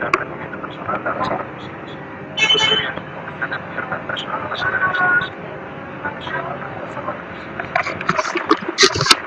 dan rendimiento personal de las adaptaciones. Custodia, oficina abierta personal nacional de la manusia akan bersama